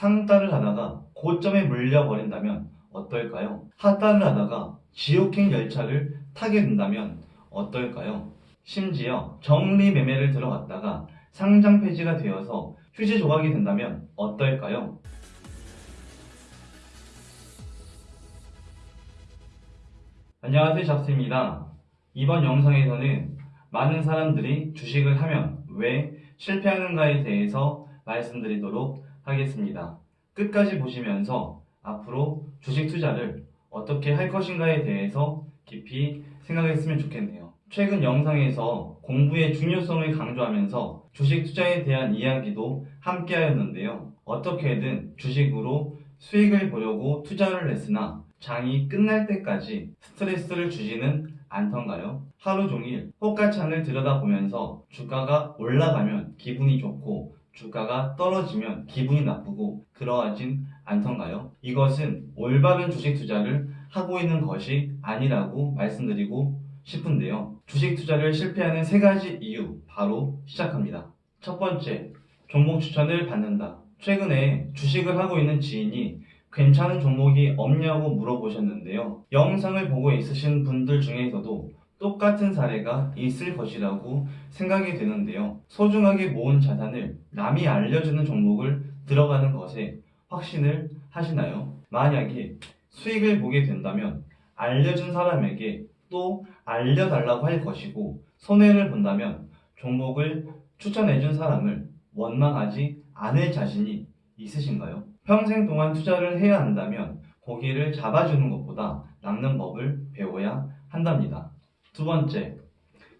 상따를 하다가 고점에 물려버린다면 어떨까요? 하따를 하다가 지옥행 열차를 타게 된다면 어떨까요? 심지어 정리 매매를 들어갔다가 상장 폐지가 되어서 휴지 조각이 된다면 어떨까요? 안녕하세요 잡스입니다. 이번 영상에서는 많은 사람들이 주식을 하면 왜 실패하는가에 대해서 말씀드리도록 하겠습니다. 끝까지 보시면서 앞으로 주식 투자를 어떻게 할 것인가에 대해서 깊이 생각했으면 좋겠네요. 최근 영상에서 공부의 중요성을 강조하면서 주식 투자에 대한 이야기도 함께 하였는데요. 어떻게든 주식으로 수익을 보려고 투자를 했으나 장이 끝날 때까지 스트레스를 주지는 않던가요? 하루 종일 호가창을 들여다보면서 주가가 올라가면 기분이 좋고 주가가 떨어지면 기분이 나쁘고 그러하진 않던가요? 이것은 올바른 주식 투자를 하고 있는 것이 아니라고 말씀드리고 싶은데요. 주식 투자를 실패하는 세 가지 이유 바로 시작합니다. 첫 번째, 종목 추천을 받는다. 최근에 주식을 하고 있는 지인이 괜찮은 종목이 없냐고 물어보셨는데요. 영상을 보고 있으신 분들 중에서도 똑같은 사례가 있을 것이라고 생각이 되는데요. 소중하게 모은 자산을 남이 알려주는 종목을 들어가는 것에 확신을 하시나요? 만약에 수익을 보게 된다면 알려준 사람에게 또 알려달라고 할 것이고 손해를 본다면 종목을 추천해준 사람을 원망하지 않을 자신이 있으신가요? 평생 동안 투자를 해야 한다면 고기를 잡아주는 것보다 낚는 법을 배워야 한답니다. 두 번째,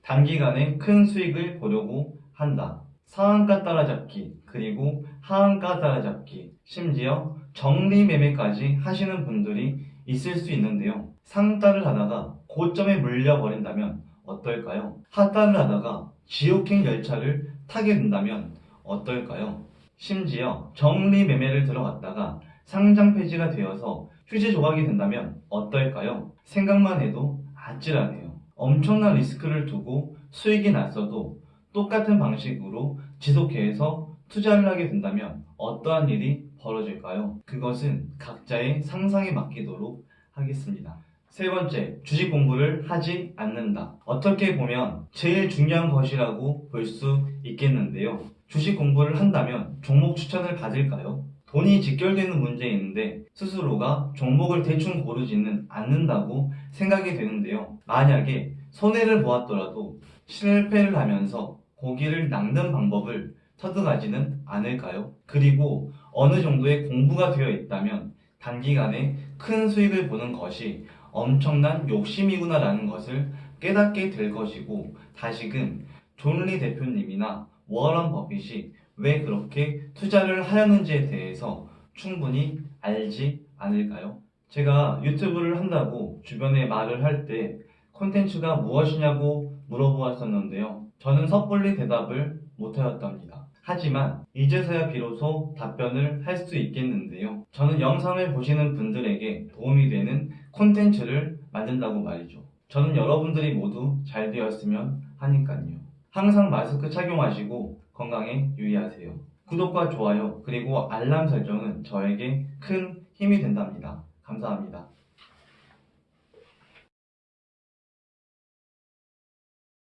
단기간에 큰 수익을 보려고 한다. 상한가 따라잡기, 그리고 하한가 따라잡기, 심지어 정리 매매까지 하시는 분들이 있을 수 있는데요. 상따를 하다가 고점에 물려버린다면 어떨까요? 하따를 하다가 지옥행 열차를 타게 된다면 어떨까요? 심지어 정리 매매를 들어갔다가 상장 폐지가 되어서 휴지 조각이 된다면 어떨까요? 생각만 해도 아찔하네요. 엄청난 리스크를 두고 수익이 났어도 똑같은 방식으로 지속해서 투자를 하게 된다면 어떠한 일이 벌어질까요? 그것은 각자의 상상에 맡기도록 하겠습니다. 세 번째, 주식 공부를 하지 않는다. 어떻게 보면 제일 중요한 것이라고 볼 수 있겠는데요. 주식 공부를 한다면 종목 추천을 받을까요? 돈이 직결되는 문제인데 스스로가 종목을 대충 고르지는 않는다고 생각이 되는데요. 만약에 손해를 보았더라도 실패를 하면서 고기를 낚는 방법을 터득하지는 않을까요? 그리고 어느 정도의 공부가 되어 있다면 단기간에 큰 수익을 보는 것이 엄청난 욕심이구나 라는 것을 깨닫게 될 것이고 다시금 존리 대표님이나 워런 버핏이 왜 그렇게 투자를 하였는지에 대해서 충분히 알지 않을까요? 제가 유튜브를 한다고 주변에 말을 할 때 콘텐츠가 무엇이냐고 물어보았었는데요. 저는 섣불리 대답을 못하였답니다. 하지만 이제서야 비로소 답변을 할 수 있겠는데요. 저는 영상을 보시는 분들에게 도움이 되는 콘텐츠를 만든다고 말이죠. 저는 여러분들이 모두 잘 되었으면 하니까요. 항상 마스크 착용하시고 건강에 유의하세요. 구독과 좋아요 그리고 알람 설정은 저에게 큰 힘이 된답니다. 감사합니다.